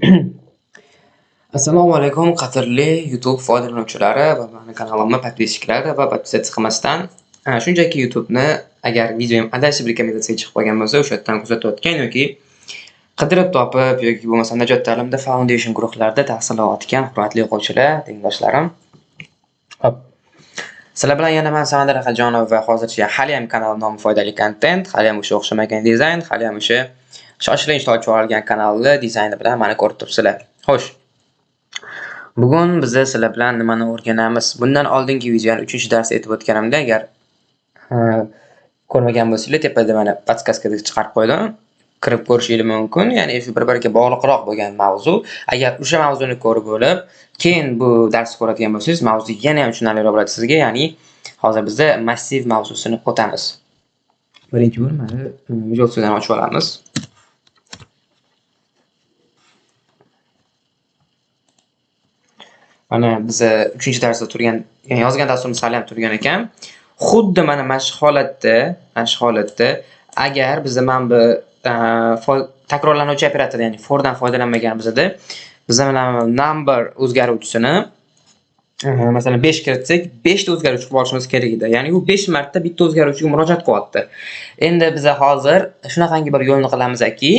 Assalomu alaykum qadrli YouTube foydalanuvchilari va mani kanalimni podpischiklari va podpisatsiya qilmasdan shunchaki YouTube'ni agar videom adashib rekomendatsiyaga chiqib qolgan bo'lsa o'sha yerdan kuzatayotgan yoki qidirib topib yoki bo'lmasa Najot ta'limda foundation guruhlarida tahsil olayotgan hurmatli o'quvchilar, tengdoshlarim. Hop. Sizlar bilan yana men Samandar Hajonov va hozircha hali ham kanal nomi foydali kontent, hali ham o'sha o'xshamagan dizayn, hali ham o'sha shoshilinch ochib olgan kanalni dizayni bilan meni ko'rib turibsizlar. Xo'sh. Bugun biz sizlar bilan nimani o'rganamiz? Bundan oldingi videoni 3-darsda aytib o'tganimda agar ko'rmagan bo'lsanglar tepada mana podskaskada chiqarib qo'ydim. Kirib ko'rishingiz mumkin. Ya'ni shu bir-biriga bog'liqroq bo'lgan mavzu. Agar o'sha mavzuni ko'rib bo'lib, keyin bu darsni ko'radigan bo'lsangiz, mavzu yana ham tushunarliroq bo'ladi sizga. Ya'ni hozir bizda massiv mavzusini o'tamiz. Birinchi bo'lib mana Visual Studio'ni ochib olamiz. Mana biz 3-darsda turgan, ya'ni yozgan dasturimiz hali ham turgan ekan. Xuddi mana mana shu holatda, mana shu holatda agar bizda mana bu e, takrorlanuvchi operator, ya'ni for dan foydalanmaganimizda bizda mana number o'zgaruvchisini e, masalan 5 kiritsak, 5 ta o'zgaruvchi qilib olishimiz kerak edi. Ya'ni u 5 marta bitta o'zgaruvchiga murojaat qilyapti. Endi biz hozir shunaqangi bir yo'lni qilamizki,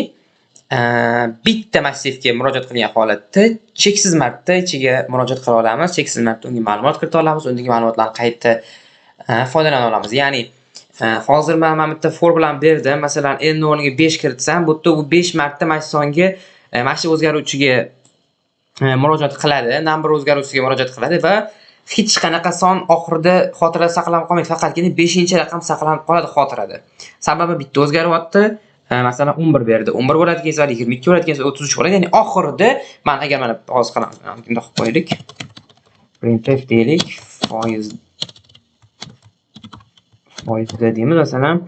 bitta massivga murojaat qilgan holatda cheksiz marta ichiga murojaat qila olamiz, cheksiz marta unga ma'lumot kirita olamiz, undagi ma'lumotlarni qayta e, foydalana olamiz. Ya'ni e, hozir man mana bitta for bilan berdim. Masalan, n o'rniga 5 kiritsam, bu yerda u 5 marta mana shu songa, e, mana shu o'zgaruvchiga murojaat qiladi, number o'zgaruvchisiga murojaat qiladi va hech qanaqa son oxirida xotirada saqlanib qolmaydi, faqatgina 5-raqam saqlanib qoladi xotirada. Sababi bitta o'zgaryapti. Masalan 11 berdi. 11 bo'ladigan esa 22 bo'ladigan esa 33 bo'ladi. Ya'ni oxirida men agar mana hozir qilamiz, bundoq qilib qo'yaylik. printf deylik, foiz foizda deymiz, masalan,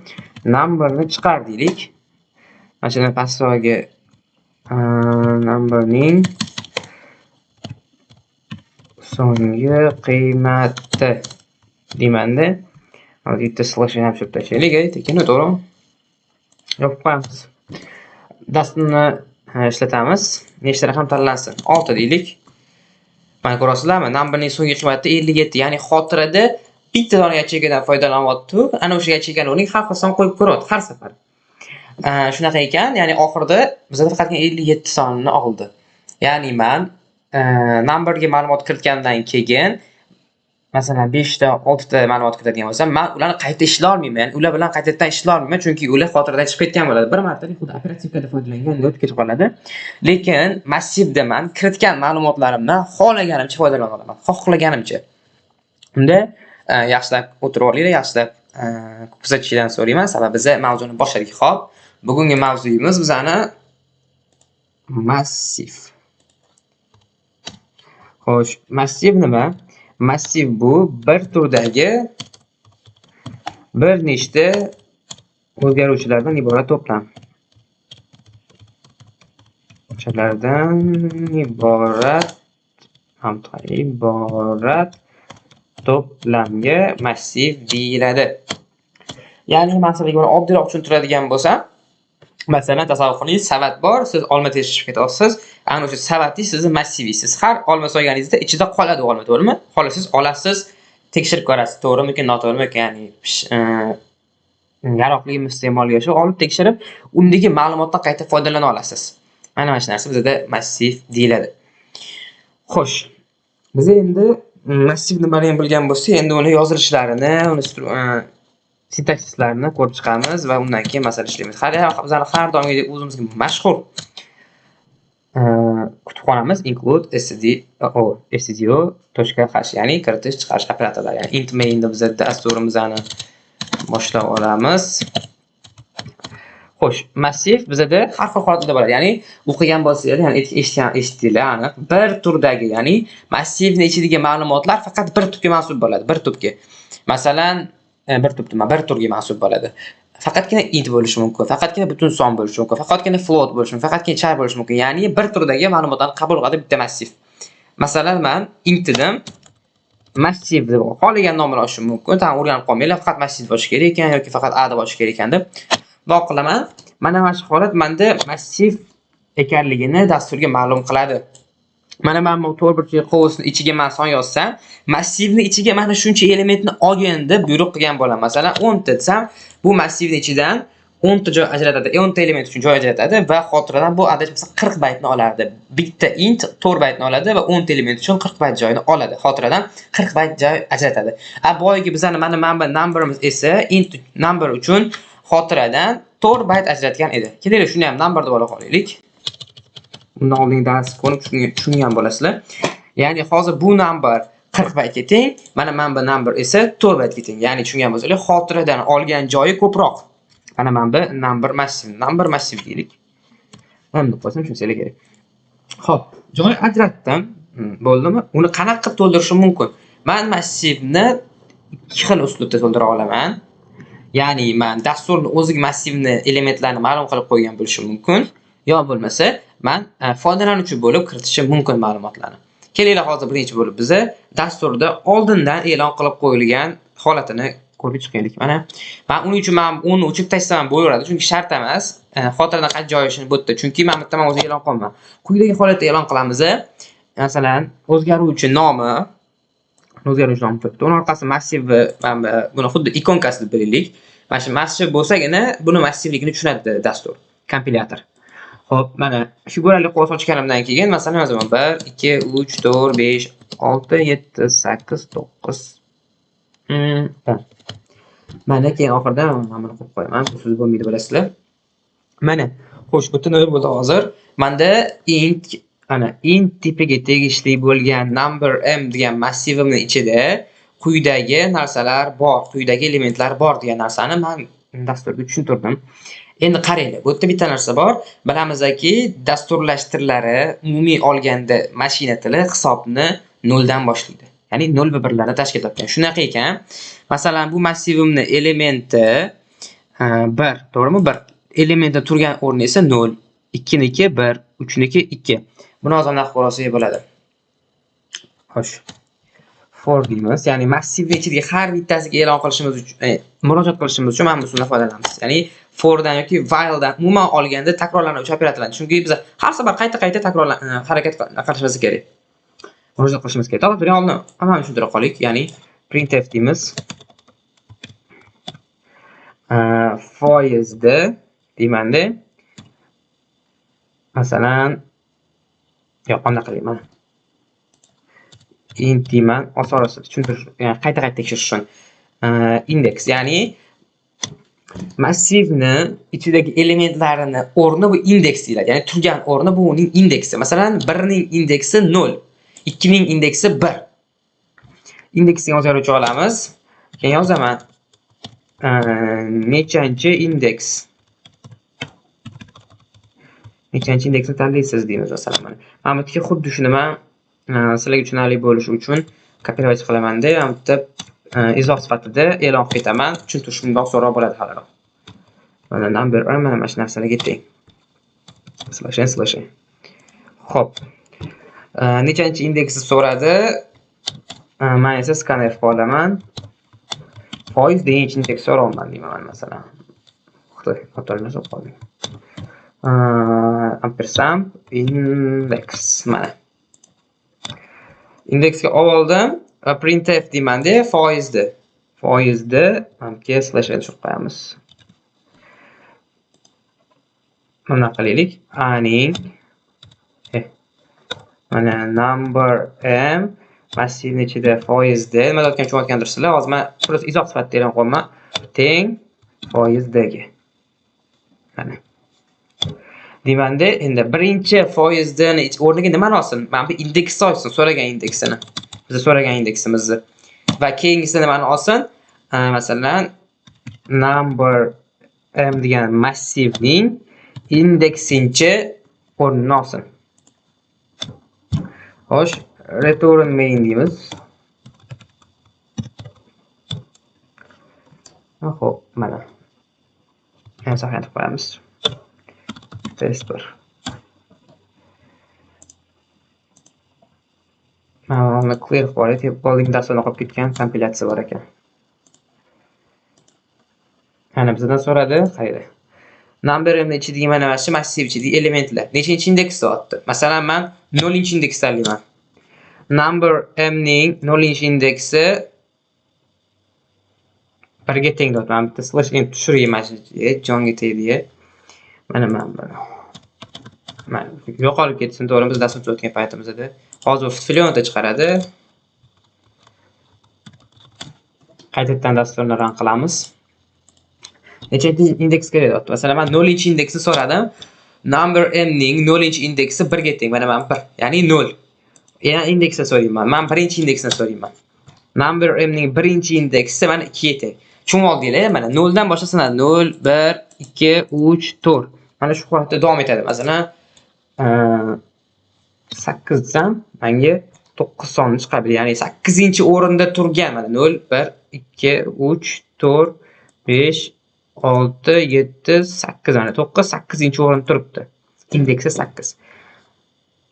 numberni chiqar deylik. Mana shuni pastdagi numberning so'nggi qiymati deymanda. Hozir bitta slash ham tushirib tashlaylik, tekin to'g'rimi? Yopib qo'yamiz. Dasturni ishlatamiz. Nechta raqam tanlansin? 6 deylik. Mana ko'rasizlarmi? Numberning so'nggi qiymati 57, ya'ni xotirada bitta dona yacheykadan foydalanyapti. Ana o'sha yacheykani o'rniga har xil son qo'yib ko'ryapti har safar. Shunaqa ekan, ya'ni oxirida bizda faqatgina 57 sonini oldi. Ya'ni men numberga ma'lumot kiritgandan keyin masalan 5 ta 6 ta ma'lumot kiritadigan bo'lsam, men ularni qayta ishlay olmayman. Ular bilan qaytadan ishlay olmayman, chunki ular xotiradan chiqib ketgan bo'ladi. Bir martalik xuddi operativkada foydalanganda o'tib ketib qoladi. Lekin massivda men kiritgan ma'lumotlarimdan xohlaganimcha foydalana olaman. Xohlaganimcha. Unda yaxshilab o'tirib olinglar, yaxshilab kuzatishinglarni so'rayman, sababi biz mavzuni boshladik. Xo'p, bugungi mavzuyimiz bizani massiv. Xo'sh, massiv nima? Massiv bu bir turdagi bir nechta o'zgaruvchilardan iborat to'plam. O'shalardan iborat iborat to'plamga massiv deyiladi. Ya'ni masalan, oddiyroq tushuntiradigan bo'lsam, Masalan, tasavvur qiling, savat bor, siz olma tekshirib ketyapsiz. Ana o'sha savatni sizni massivingiz. Har olma solganingizda ichida qoladi olma, to'g'rimi? Xohlasangiz olasiz, tekshirib ko'rasiz, to'g'rimikan noto'g'rimikan ya'ni e, yaroqlimi iste'molga shu olib tekshirib, undagi ma'lumotdan qayta foydalana olasiz. Mana mana shu narsa bizda massiv deyiladi. Xo'sh. Biz endi mm, massiv nimaligini bilgan bo'lsak, endi uni yozilishlarini, uni e, sintaksislarni ko'rib chiqamiz va undan keyin masala ishlaymiz. Hali bizani har doimgidek o'zimizga mashhur e, kutubxonamiz include stdio stdio.h ya'ni kiritish chiqarish operatorlari. Ya'ni int mainda biz dasturimizni boshlab olamiz. Xo'sh, massiv bizada har xil holatda bo'ladi. Ya'ni o'qigan bo'lsangiz, ya'ni eshitgan eshitdinglar, aniq bir turdagi, ya'ni massivning ichidagi ma'lumotlar faqat bir tubga mansub bo'ladi, bir tubga. Masalan, E, bir tup nima bir turga mansub bo'ladi. Faqatgina int bo'lishi mumkin, faqatgina butun son bo'lishi mumkin, faqatgina float bo'lishi mumkin, faqatgina char bo'lishi mumkin. Ya'ni bir turdagi ma'lumotlarni qabul qiladi bitta massiv. Masalan, men int dedim. Massiv deb xohlagan nomini olishim mumkin. Tan o'rganib qolmanglar, faqat massiv bo'lishi kerak ekan yoki faqat a deb olish kerak ekan deb. Bundoq qilaman. Mana mana shu holat menda massiv ekanligini dasturga ma'lum qiladi. Mana men bu to'rt burchak qovusni ichiga men son yozsam, massivni ichiga mana shuncha elementni olgin deb buyruq qilgan bo'laman. Masalan, 10 ta desam, bu massivni ichidan 10 ta joy ajratadi, e, 10 ta element uchun joy ajratadi va xotiradan bu adashmasa 40 baytni olardi. Bitta int 4 baytni oladi va 10 ta element uchun 40 bayt joyini oladi. Xotiradan 40 bayt joy ajratadi. A boyagi bizani mana mana numberimiz esa int number uchun xotiradan 4 bayt ajratgan edi. Keling, shuni ham number deb ola qolaylik. Undan oldingi darsni ko'rib tushungan bo'lasizlar. Ya'ni hozir bu number 40 baytga teng, mana mana bu number esa 4 baytga teng. Ya'ni tushungan bo'lsanglar, xotiradan olgan joyi ko'proq. Mana mana bu number massiv, number massiv deylik. Mana deb qo'ysam tushunsanglar kerak. Xo'p, joy ajratdim. Hmm, bo'ldimi? Uni qanaqa qilib to'ldirishim mumkin? Men massivni ikki xil uslubda to'ldira olaman. Ya'ni men dasturni o'ziga massivni elementlarini ma'lum qilib qo'ygan bo'lishim mumkin. Yo bo'lmasa, men e, foydalanuvchi bo'lib kiritishim mumkin ma'lumotlarni. Kelinglar hozir birinchi bo'lib biza dasturda oldindan e'lon qilib qo'yilgan holatini ko'rib chiqaylik. Mana men uning uchun men uni o'chirib tashlasam bo'laveradi, chunki shart emas. E, xotirada xotiradan qancha joylashini bu yerda, chunki men bitta o'zi e'lon qilmayman. Quyidagi holatda e'lon qilamiz. E, masalan, o'zgaruvchi nomi o'zgaruvchi nomi turibdi. Uni orqasi massiv mana buni xuddi ikonkasi deb bilaylik. Mana shu massiv bo'lsagina buni massivligini tushunadi dastur, kompilyator. Xo'p, mana shu bo'lali qovus ochganimdan keyin masalan yozaman 1 2 3 4 5 6 7 8 9 10. Mana keyin oxirida mana buni qo'yib qo'yaman. Siz bo'lmaydi bilasizlar. Mana, xo'sh, butunlay bo'ldi hozir. Menda int ana int tipiga tegishli bo'lgan number m degan massivimning ichida quyidagi narsalar bor, quyidagi elementlar bor degan narsani men dasturga tushuntirdim. Endi qaranglar, bu yerda bitta narsa bor. Bilamizki, dasturlashtirilari umumiy olganda mashina tili hisobni 0 dan boshlaydi. Ya'ni 0 va 1 lardan tashkil topgan. Shunaqa ekan, masalan, bu massivimni elementi 1, to'g'rimi? 1. Elementda turgan o'rni esa 0, 2 niki 1, 3 niki 2. Buni hozir naqd qilsak bo'ladi. Xo'sh. for deymiz. Ya'ni massivni ichidagi har bittasiga e'lon qilishimiz uchun, e, murojaat qilishimiz uchun mana bu usuldan foydalanamiz. Ya'ni fordan yoki whiledan umuman olganda takrorlanuvchi operatorlarni chunki biz har safar qayta-qayta takrorlan e, harakat qilishimiz kerak. Murojaat qilishimiz kerak. davlat turgan oldin hammani tushuntira qo'ylik. Ya'ni printf deymiz. E, foizni deymanda masalan yo'q qanaqa qilayman int deyman osonroq tushuntirish ya'ni qayta qayta tekshirish uchun e, indeks ya'ni massivni ichidagi elementlarini o'rni bu indeks deyiladi. Ya'ni turgan o'rni bu uning indeksi. Masalan birning indeksi 0 ikkining indeksi 1 indeksni o'zgaruvchi olamiz. Keyin yozaman. Nechanchi indeks? Nechanchi indeksni tanlaysiz deymiz masalan mana mana bu yerga xuddi shuni man e, sizlarga tushunarli bo'lishi uchun kopировать qilamanda mana bu yerda Э, izoh sifatida e'lon qilib ketaman tushuntirish so'roq bo'ladi haliroq mana number mana mana shu narsalarga teng slashen slashen ho'p э, nechanchi indeksni so'radi? Э, man esa skaner qilib olaman foiz deganchi indeks so'rayapman deyman masalan. Xitoy xato narsa qoldim ampersand index mana. Indeksga olib oldim. Uh, va printf deymanda foizni foizni manimga um, slash n tushirib qo'yamiz mana qilaylik aning eh. mana number m. Massivni ichida foizda nima deyotgan tushunayotgandirsizlar hozir man просто izoh sifatida e'lon qilyapman teng foizdagi mana Demanda endi birinchi foizni o'rniga nimani olsin? Mana bu indeksni olsin, so'ragan indeksini. Biz so'ragan indeksimizni. Va keyingisi nimani olsin? Masalan, number m degan massivning indeksinchi o'rnini olsin. Xo'sh, return main deymiz. Xo'p, mana. Yana qo'yamiz. test bir clear quality olay dasturini dasturni qolib ketgan kompilyatsiya bor ekan. Mana bizdan so'radi qayda number mni ichidagi mana mana shu massiv ichidagi elementlar. Nechinchi indeks deyapti masalan men 0 indeks tanlayman. Number m ning 0 indeksi birga teng deyapti mana bitta slash n tushirayman mana shu jonga tegdi mana mana. Yo'qolib ketsin to'g'rimi biz dasturchi o'tgan paytimizda. Hozir flyonda chiqaradi. Qaytadan dasturni ran qilamiz. Nechanchi indeks kerak deyapti? Masalan man nollinchi indeksni so'radim. Number m ning nollinchi indeksi birga teng. Mana mana bir ya'ni nol. Yana indeksni so'rayman. Man birinchi indeksni so'rayman. Number m ning birinchi indeksi mana ikkiga teng. Tushunib oldinglar eh, mana noldan boshlanadi nol bir ikki uch to'rt. Mana shu holatda davom etadi. Masalan sakkizdan menga to'qqiz sonni chiqadi ya'ni sakkizinchi o'rinda turgan mana nol bir ikki uch to'rt besh olti yetti sakkiz mana to'qqiz sakkizinchi o'rinda turibdi. Indeksi sakkiz.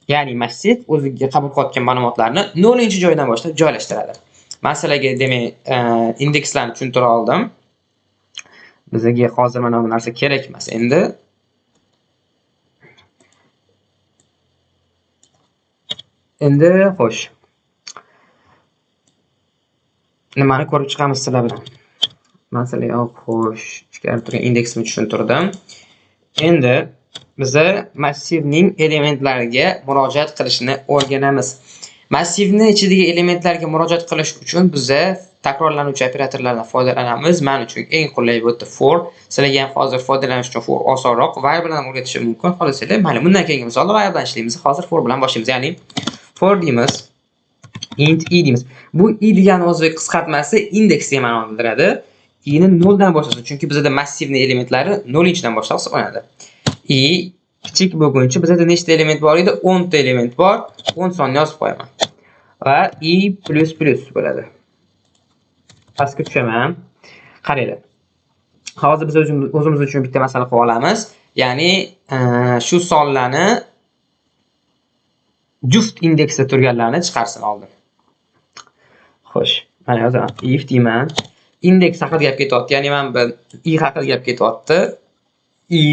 Ya'ni massiv o'ziga qabul qilayotgan ma'lumotlarni nollinchi joydan boshlab joylashtiradi. Masalaga demak e, indekslarni tushuntira oldim. Bizga hozir mana bu narsa kerak emas. Endi endi xo'sh. Nimani ko'rib chiqamiz sizlar bilan masalan xo'sh. Ichkarida turgan indeksni tushuntirdim. Endi biza massivning elementlariga murojaat qilishni o'rganamiz. Massivni ichidagi elementlarga murojaat qilish uchun biza takrorlanuvchi operatorlardan foydalanamiz. Man uchun eng qulay bo'ldi for. Sizlarga ham hozir foydalanish uchun for osonroq. While bilan o'rgatishim mumkin. Xohlasanglar mayli bundan keyingi misolda variable bilan ishlaymiz. Hozir for bilan boshlaymiz ya'ni for deymiz int i deymiz bu i degani o'zi qisqartmasi indeks degan ma'noni bildiradi i'ni noldan boshlasin chunki bizada massivni elementlari nolinchidan boshlab hisoblanadi i kichik bo'lguncha bizada nechta element bor edi? 10 ta element bor. 10 sonni yozib qo'yaman. Va i plus plus bo'ladi. Pastga tushaman. Qaranglar hozir biz o'zimiz uchun bitta masala qilib olamiz. Ya'ni shu sonlarni juft indeksda turganlarni chiqarsin oldin xo'sh mana yozaman if deyman. Indeks haqida gap ketyapti. Ya'ni mana bu i haqida gap ketyapti. I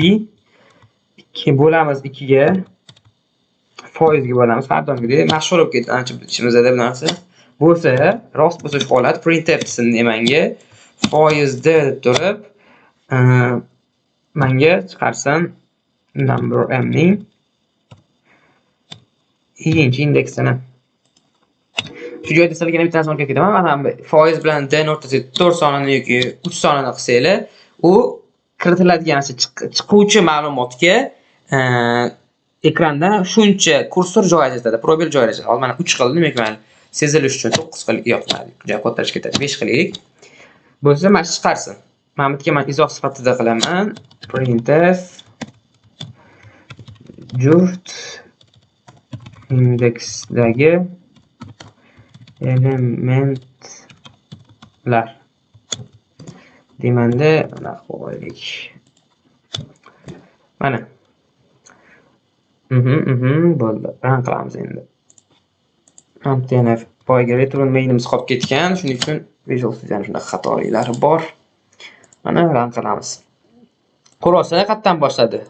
ikki bo'lamiz ikkiga foizga bo'lamiz har doimgidek. Mashhur bo'lib ketdi ancha ichimizda bu narsa bo'lsa rost bo'lsa shu holat printf desin manga foizda deb turib manga chiqarsin number m ning ikkinchi indeksini. Shu joyda sizlarga yana bitta narsani ketaman mana foiz bilan d o'rtasida to'rt sonini yoki uch sonini qilsanglar u kiritiladigan chiquvchi ma'lumotga e, ekranda shuncha kursor joy ajratadi probel joylashtiradi hozir mana uch qildi demak mana sezilish uchun to'qqiz qil yo'q joy juda ketadi besh qilaylik bo'lsa mana shu chiqarsin. Mana bu yerga man izoh sifatida qilaman. Printf juft indeksdagi elementlar deymanda mana qo'yaylik mana. Mhm, mhm, bo'ldi. Ran qilamiz endi. Yana boyagi return mainimiz qolib ketgan. Shuning uchun visual studiyani shunaqa xatoliklari bor. Mana ran qilamiz. Xulosa qayerdan boshladi?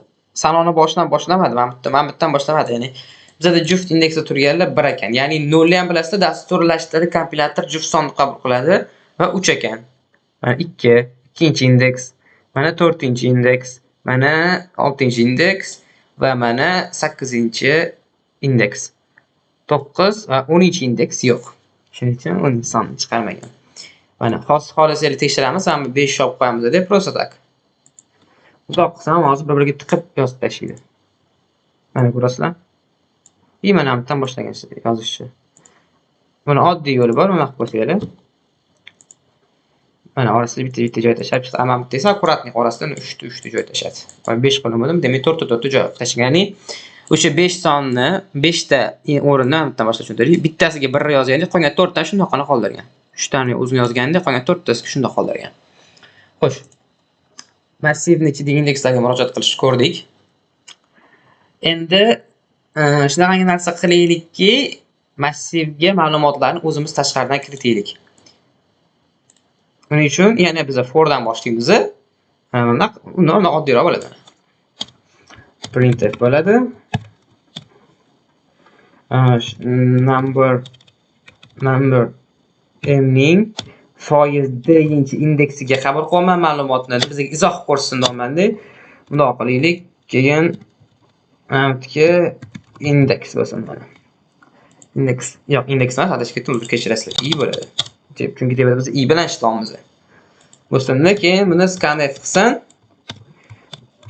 Sanoni boshidan boshlamadi mana bitta mana boshlamadi ya'ni bizada juft indeksda turganlar bir ekan. Ya'ni nolni ham bilasizlar dasturlashtirib kompilyator juft sonni qabul qiladi va uch ekan. Mana ikki ikkinchi indeks mana to'rtinchi indeks mana oltinchi indeks va mana sakkizinchi indeks. To'qqiz va o'ninchi indeks yo'q. Shuning uchun o'ninchi sonni chiqarmagan. Mana hozir xohlasangiz tekshiramiz mana bu besh olib qo'yamiz deb просто так uzoq qilsam hozir bir biriga tiqib yozib tashlaydi mana ko'rasizlar Limonaddan boshlagan yozishni. Buni oddiy yo'li bor, mana qilib qo'ysanglar. Mana orasida bitta-bitta joy tashlab chiqdi. chiqsa, amam desa, аккуратный orasidan 3 ta 3 ta joy tashadi. Va 5 qilib demak 4 ta 4 ta joy tashlagan, ya'ni o'sha 5 sonni 5 ta o'rindan bitta boshlab tushuntirdik. Bittasiga 1 yozganda qolgan 4 ta shundoqqina qoldirgan. 3 tani o'zi yozganda qolgan 4 tasiga shundoq qoldirgan. Xo'sh. Massivni ichidagi indekslarga murojaat qilishni ko'rdik. Endi shunaqangi narsa qilaylikki massivga ma'lumotlarni o'zimiz tashqaridan kiritaylik Buning uchun yana biz fordan boshlaymiz. Mana undan oddiyroq bo'ladi. printf bo'ladi. number number mning foiz foiz indeksiga qabul qilaman ma'lumotni bizga izoh ko'rsatsin deyapmanda. Bundoq qilaylik. Keyin amtga indeks bo'lsin mana. Indeks yo'q, indeks emas, adashib ketdim, uzr kechirasizlar. i bo'ladi. Chunki tepada biz i bilan ishlayapmiz. Bo'lsinda keyin buni scanf qilsin.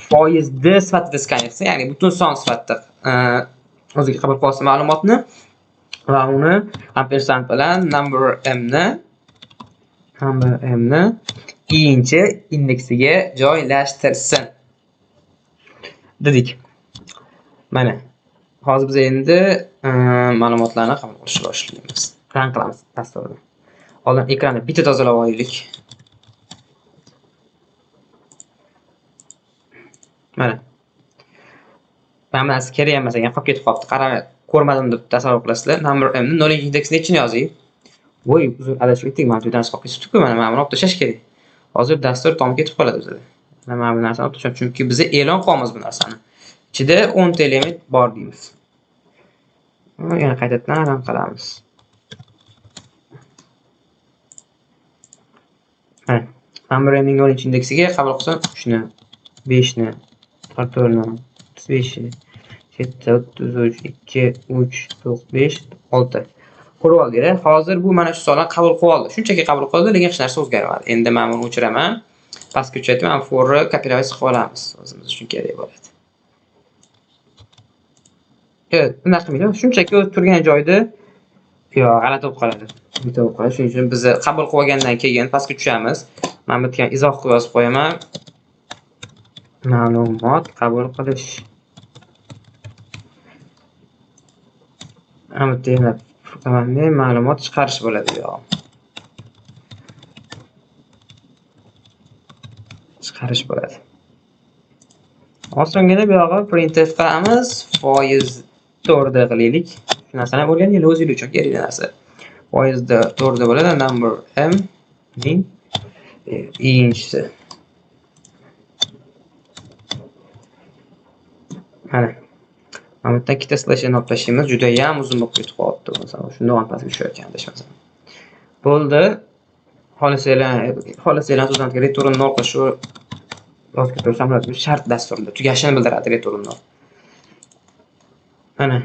Foiz d sifatida scanf qilsin, ya'ni butun son sifatida e, o'ziga qabul qilsa ma'lumotni va uni ampersand bilan number m ni number m ni ikkinchi indeksiga joylashtirsin. dedik. Mana. Hozir biz endi e, ma'lumotlarni qabul qilishni boshlaymiz. Run qilamiz dasturni. Oldin ekranni bitta tozalab olaylik. Mana. Mana kerak emas ekan, qolib ketib qolibdi. qara ko'rmadim deb tasavvur qilasizlar. Number m ni 0 indeksni nechini yozing? Voy, uzr adashib ketdik. Mana bu narsa qolib ketibdi-ku. Mana mana buni olib tashlash kerak. Hozir dastur tom ketib qoladi o'zida Mana bu narsani olib tashlab, chunki biz e'lon qilyapmiz bu narsani. Ichida 10 ta element bor deymiz. Yana qaytadan run qilamiz. Mana number m ning 0 indeksiga qabul qilsam 3 ni, 5 ni, 44 ni, 35 ni, 7, 33, 2, 3, 4, 5, 6. Ko'rib oldinglar. Hozir bu mana shu sonlarni qabul qildi. Shunchaki qabul qildi, lekin hech narsa o'zgarmadi. Endi men buni o'chiraman. Pastga o'chirib, mana forni copy-paste qilib olamiz. O'zimiz uchun kerak bo'ladi. Nima qilmaydi. Shunchaki o'zi turgan joyda yo g'alati bo'lib qoladi. Bitta bo'lib qoladi. Shuning uchun biz qabul qilib olgandan keyin pastga tushamiz. mana bu yerga izoh qilib yozib qo'yaman. Ma'lumot qabul qilish. Mana bu yerda qanday ma'lumot chiqarish bo'ladi yo. Chiqarish bo'ladi. Osongina bu yog'i printf qilamiz. Foiz 4 da qilaylik. Shu narsani o'rganinglar o'zingiz uchun kerakli narsa. Foizda 4 da bo'ladi. Number m ning e, ikkinchisi. Mana mana bu yerda ikkita slashni olib tashlaymiz juda ham uzun bo'lib ketib qolibdi masalan shundoq ham pastga tushayotgan adashmasam bo'ldi xohlasanglar xohlasanglar so'zlarga return nol qilish shu yozib ketaversam bo'ladi shart dasturda tugashini bildiradi return nol Ana.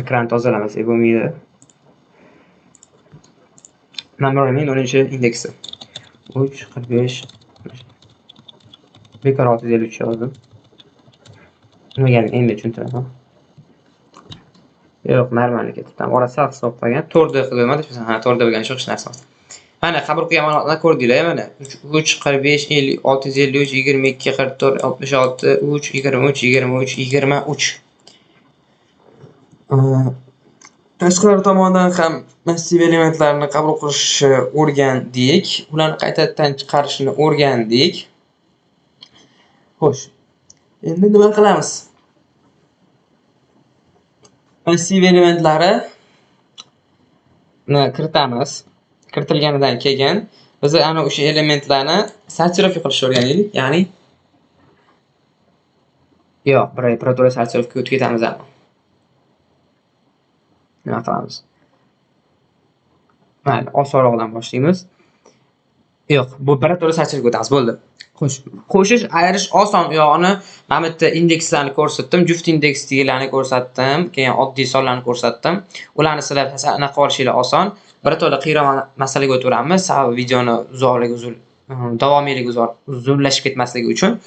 Ekran tozalamas bo'lmaydi. Numberning 10-indeksi. 3 45 bekor 653 yozdim. Nimagaligini endi tushuntiraman. Yo'q, normal ketdi. Tam orasi hisob qilgan. 4D qilmadi, ha, 4D bo'lgan shu narsa. Mana qabul qilgan ma'lumotlarni ko'rdinglar, mana 3 45 50 653 22 44 66 3 23 23 23 Э, tashqari tomondan ham massiv elementlarni qabul qilishni o'rgandik. Ularni qaytadan chiqarishni o'rgandik. Xo'sh endi nima qilamiz? Massiv elementlari kiritamiz. Kiritilganidan keyin biz ana o'sha elementlarni sortirovka qilishni o'rganaylik ya'ni yo'q operator sortirovkaga o'tib ketamiz nima qilamiz? Mayli osonrog'idan boshlaymiz. Yo'q bu operator sortirovkaga o'tamiz bo'ldi. Qo'shish ayirish oson. U yog'ini mana bu yerda indekslarni ko'rsatdim juft indeks deganlarni ko'rsatdim keyin oddiy sonlarni ko'rsatdim. Ularni sizlar anaqa olishinglar oson. Birato'la qiyroq masalaga o'taveramiz sababi videoni uzoqligi uzun davomiyligi uzunlashib ketmasligi uchun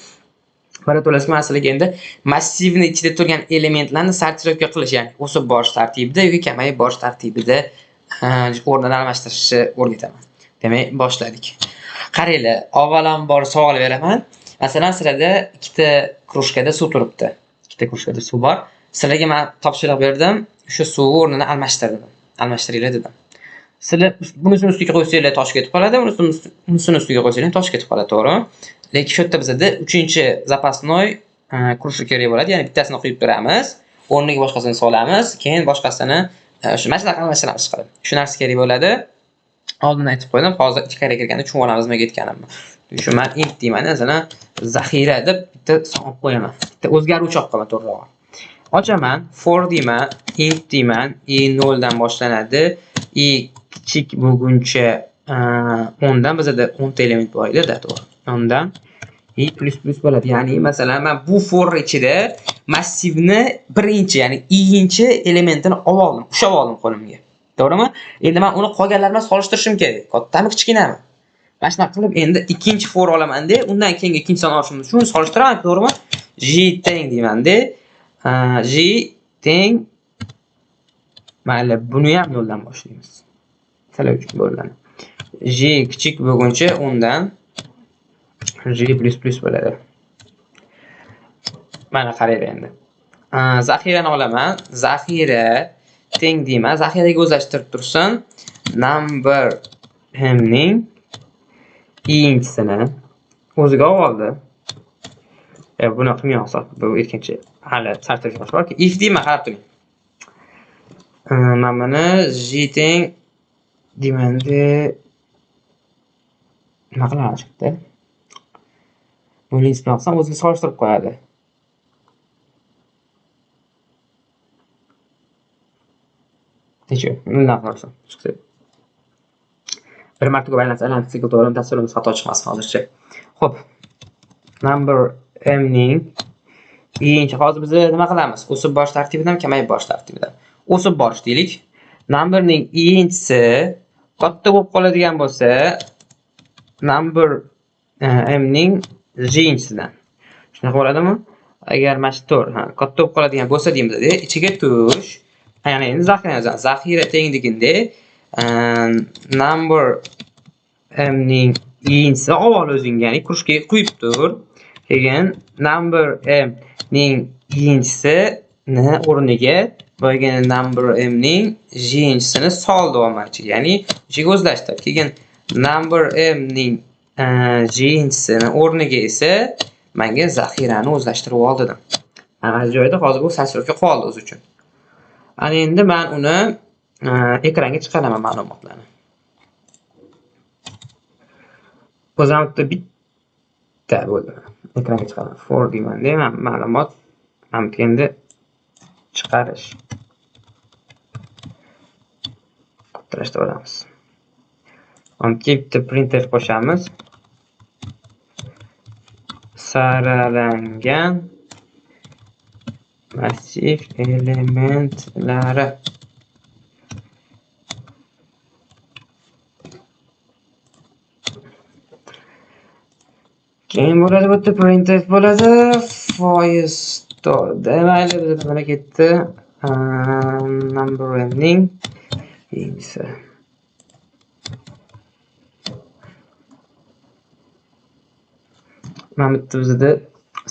birato'lasi masalaga endi massivni ichida turgan elementlarni sortirovka qilish ya'ni o'sib borish tartibida yoki kamayib borish tartibida o'rnini almashtirishni o'rgataman. Demak boshladik. Qaranglar avvalambor savol beraman. Masalan sizlarda ikkita krujkada suv turibdi. Ikkita krujkada suv bor. Sizlarga man topshiriq berdim. O'sha suvni o'rnini almashtir dedim almashtiringlar dedim. Sizlar bunisini ustiga qo'ysanglar tosh ketib qoladi. Bunisini ustiga qo'ysanglar tosh ketib qoladi to'g'rimi lekin shu yerda bizada uchinchi запасной e, krужка kerak bo'ladi. Ya'ni bittasini quyib turamiz o'rniga boshqasini solamiz keyin boshqasini e, shu mana almashtiramiz qilib shu narsa kerak bo'ladi. Oldin aytib qo'ydim hozir ichkariga kirganda tushunib olamiz nimaga aytganimni shu man int deyman masalan zaxira deb bitta son qo'yaman. Bitta o'zgaruvchi olib qo'yaman to'g'rirog'i ochaman for deyman int deyman i noldan boshlanadi. I kichik bo'lguncha e, o'ndan bizada o'nta element bor edida to'g'ri. O'ndan i plus plus bo'ladi. Ya'ni masalan man bu for ichida massivni birinchi ya'ni i'nchi elementini olib oldim ushlab oldim qo'limga. To'g'rimi? Endi man uni qolganlar bilan solishtirishim kerak. Kattami kichkinami? Mana shunaqa qilib endi ikkinchi for olamanda undan keyingi ikkinchi son olishim shuni solishtiraman to'g'rimi? J teng deymanda j teng. Mayli buni ham noldan boshlaymiz. Masalan uchun bo'ladi j kichik bo'lguncha undan j bo'ladi. Mana qaranglar endi. Zaxirani olaman. Zaxira teng deyman. Zaxiraga o'zlashtirib tursin. Number himning ikkinchisini o'ziga olib oldi. E, buni qilmagan hisob bu ikkinchi hali sal tarjimasi borki if deyman qarab turing. E, Mana buni j teng deymanda nima qiladi shu yerda bilan o'ziga solishtirib qo'yadi necha bundan qilsin chiqdi bir marta ko'p aylansa aylanib sikl to'g'ri dasturimiz xato chiqmasin hozircha Xo'p. number m ning ikkinchi hozir biz nima qilamiz o'sib borish tartibidan kamayib borish tartibidan o'sib borish deylik numberning ikkinchisi katta bo'lib qoladigan bo'lsa number m ning jinchisidan shunaqa bo'ladimi? Agar mana shu to'g'ri katta bo'lib qoladigan bo'lsa deymiz ichiga tush ya'ni endi zaxira yozamiz zaxira tengligida ehm, number m ning olib avval o'zing ya'ni krужкаga quyib tur. Keyin number m ning ikkinchisini o'rniga boyagi number m ning jinchisini soldi olmoqchi ya'ni ichiga o'zlashtir. Keyin number m ning jinsini o'rniga esa menga zaxirani o'zlashtirib ol dedim mana joyda hozir bu sasrovka qoldi o'zi uchun. Ana endi men uni e, ekranga chiqaraman ma'lumotlarni. O'zim bitta bitta bo'ldi. Ekranga chiqaraman. For deymanda man ma'lumot mana bu endi chiqarish. Kattalashtirib olamiz. Bitta printer qo'shamiz. Saralangan massiv elementlari. Keyin bo'ladi bu yerda printf bo'ladi. Foiz mayli bizda nima ketdi number ning mana bu yerda bizda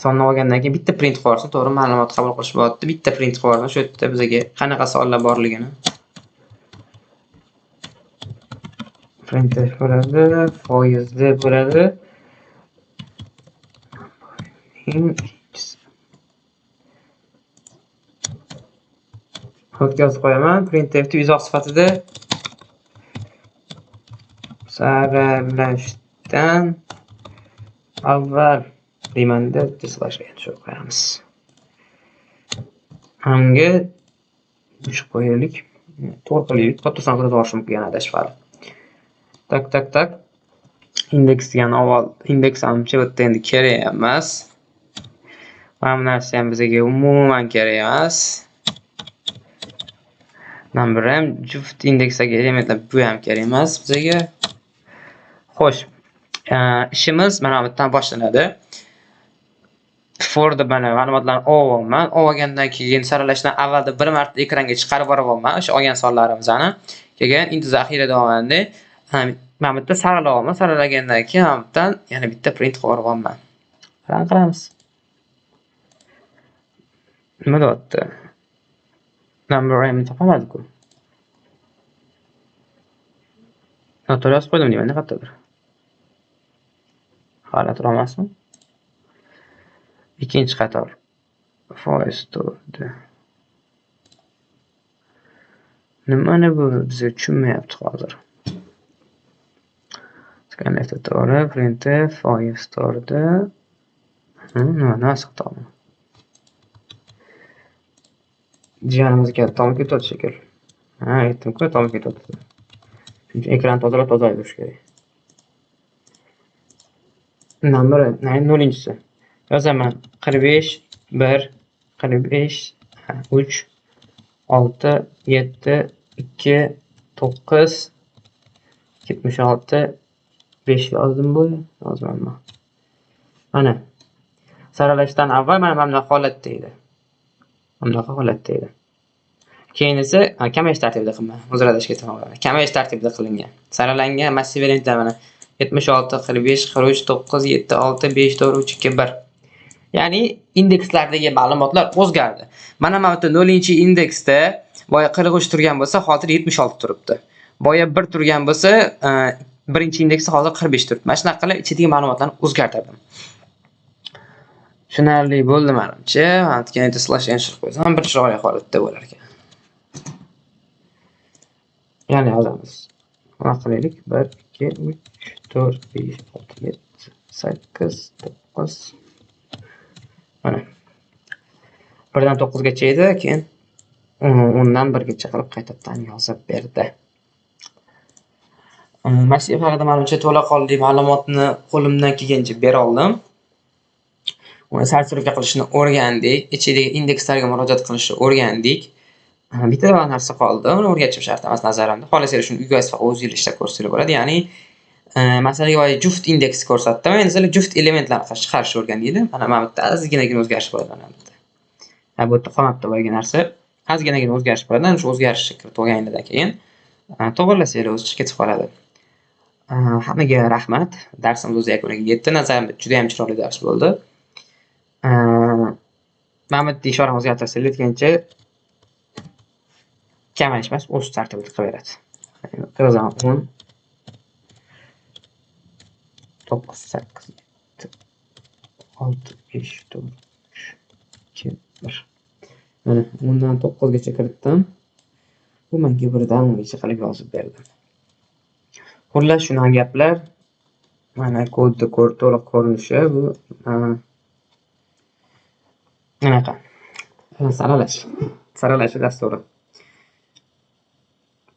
sonni olgandan keyin bitta print qilib to'g'ri ma'lumot qabul qilish bo'lyapti bitta print qilib shu yerda bizga qanaqa sonlar borligini printf bo'ladi foizli bo'ladi o'tkazib qo'yaman. Printfni izoh sifatida saralashdan avval deymanda dislashga tushirib qo'yamiz. Hamga shu qo'yaylik. To'g'ri qilaylik katta son qilib yuborishim mumkin adashib tak tak tak. Indeks degani avval indeks hamcha bitta yerda endi kerak emas. Mana bu narsa ham bizga umuman kerak emas. Number ham juft indeksdagi elementlar bu ham kerak emas bizga. Xo'sh ishimiz mana bu yerdan boshlanadi Ford mana ma'lumotlarni olyapman. Olgandan keyin saralashdan avvalda bir marta ekranga chiqarib yuboraman o'sha olgan sonlarimizni. Keyin int zaxira davomida mana bu yerda saralayapman. Saralagandan keyin mana bu yerdan yana bitta print qilib yuboraman. Run qilamiz. Nima deyapti? Number m topamadik-ku. Noto'g'ri yozib qo'ydim deyman, qayerdadir. Hali emasmi? ikkinchi qator foiz turdi nimani bu bizga tushunmayapti hozir Scanlifda to'g'ri, printf, foiz to'rdi Nima nimasi xatomi? Jiyanimizga tom ketyapti shekilli. Ha, aytdim-ku, tom ketyapti. ekranni ekran tozalab tozalab yurish kerak. Numeri, nollinchisi. Yozaman 45 1 45 3 6 7 2 9 76 5 yozdim bu. Yozmanmi mana. Saralashdan avval mana mana bunaqa holatda edi mana bunaqa holatda edi keyin esa kamayish tartibida qilman uzr adashib ketaman kamayish tartibida qilingan. Saralangan massiv elementlar mana 76 45 43 9 7 6 5 4 3 2 1 Ya'ni indekslardagi ma'lumotlar o'zgardi. Mana mana bu 0 indeksda boya 43 turgan bo'lsa, hozir 76 turibdi. Boya 1 turgan bo'lsa, e, birinchi indeksi hozir 45 turibdi. Mana shunaqa qilib ichidagi ma'lumotlarni o'zgartirdim. Tushunarli bo'ldi menimcha. Mana slash enter qo'ysam bir chiroyli holatda bo'lar ekan. ya'ni yozamiz. Mana qilaylik. 1 2 3 4 5 6 7 8 9 Mana. 1 9 gacha edi, keyin 10 dan 1 gacha qilib qaytadan yozib berdi. Massiv haqida menimcha to'laqonli ma'lumotni qo'limdan kelgancha bera oldim. Uni sortirovka qilishni o'rgandik, ichidagi indekslarga murojaat qilishni o'rgandik. Bitta narsa qoldi, uni o'rgatishim shart emas nazarimda. Xohlasangiz shuni uyga o'zingizlar o'zingizlar ishlab ko'rsanglar bo'ladi. Ya'ni masalaga oid juft indeks ko'rsatdi va endi sizlar juft elementlarni chiqarishni o'rgandinglar mana mana bu yerda ozginagina o'zgarish bo'ladi mana bu yerda ha bu yerda qolmabdi boyagi narsa. Ozginagina o'zgarish bo'ladi ana shu o'zgarishni kiritib olganinglardan keyin to'g'irlasanglar o'zi chiqib ketib qoladi hammaga rahmat. Darsimiz o'z yakuniga yetdi. Nazarimda judayam chiroyli dars bo'ldi. Mana bu yerda ishorani o'zgartirsanglar aytgancha kamayish emas o'sish tartibida qilaveradi. Yozaman o'n to'qqiz sakkiz yetti olti besh to'rt uch ikki bir. Mana o'ndan to'qqizgacha kiritdim. Bu menga birdan o'ngacha qilib yozib berdi. Xullas shunaqa gaplar. Mana kodni to'liq ko'rinishi bu. Anaqa. Saralash. Saralash dasturi.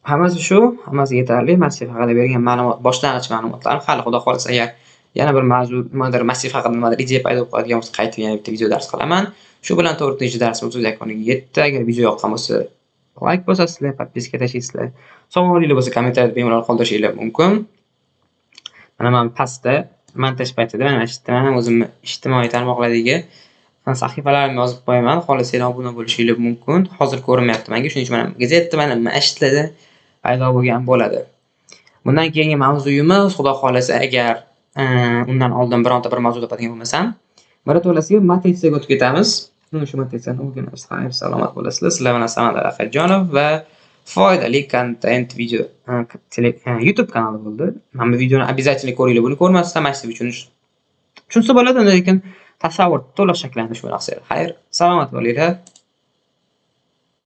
Hammasi shu hammasi yetarli. Massiv haqida bergan ma'lumot boshlang'ich ma'lumotlarim hali xudo xohlasa agar yana bir mavzu nimadir massiv haqida nimadir idea paydo bo'ladigan bo'lsa qaytib yana bitta video dars qilaman. Shu bilan to'rtinchi darsimiz o'z yakuniga yetdi. Agar video yoqqan bo'lsa layk bosasizlar подписка tashlaysizlar Savollaringiz bo'lsa kommentariyada bemalol qoldirishinglar mumkin. Mana man pastda montaj paytida mana shu yerda o'zimni ijtimoiy tarmoqlardagi sahifalarimni yozib qo'yaman. Xohlasanglar obuna bo'lishinglar mumkin. Hozir ko'rinmayapti manga. Shuning uchun mana gazetda mana mana shu paydo bo'lgan bo'ladi. Bundan keyingi mavzuyimiz xudo xohlasa agar e, undan oldin bironta bir mavzu topadigan bo'lmasam birato'lasiga matritsiyaga o'tib ketamiz. Shu matritsani o'rganamiz xayr salomat bo'lasizlar. Sizlar bilan samandar ahadjonov va foydali kontent video e, e, youtube kanali bo'ldi. Mana bu videoni обязательно ko'ringlar buni ko'rmasdan massiv uchun tushunsa bo'ladi lekin tasavvur to'liq shakllantish bo'laqsi xayr salomat bo'linglar.